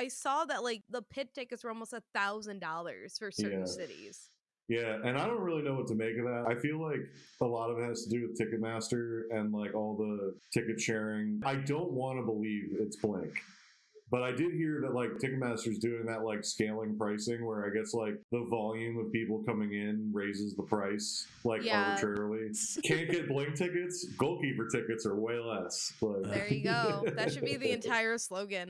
I saw that like the pit tickets were almost a thousand dollars for certain Yeah. cities. Yeah, and I don't really know what to make of that. I feel like a lot of it has to do with Ticketmaster and like all the ticket sharing. I don't want to believe it's Blink. But I did hear that like Ticketmaster's doing that like scaling pricing where I guess like the volume of people coming in raises the price like Yeah. arbitrarily. Can't get Blink tickets, goalkeeper tickets are way less. But... There you go. that should be the entire slogan.